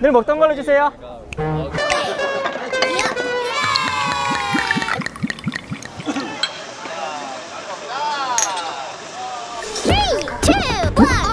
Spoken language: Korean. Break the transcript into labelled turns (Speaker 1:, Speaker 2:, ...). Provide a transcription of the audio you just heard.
Speaker 1: 늘 먹던 걸로 주세요.
Speaker 2: Three, two, one.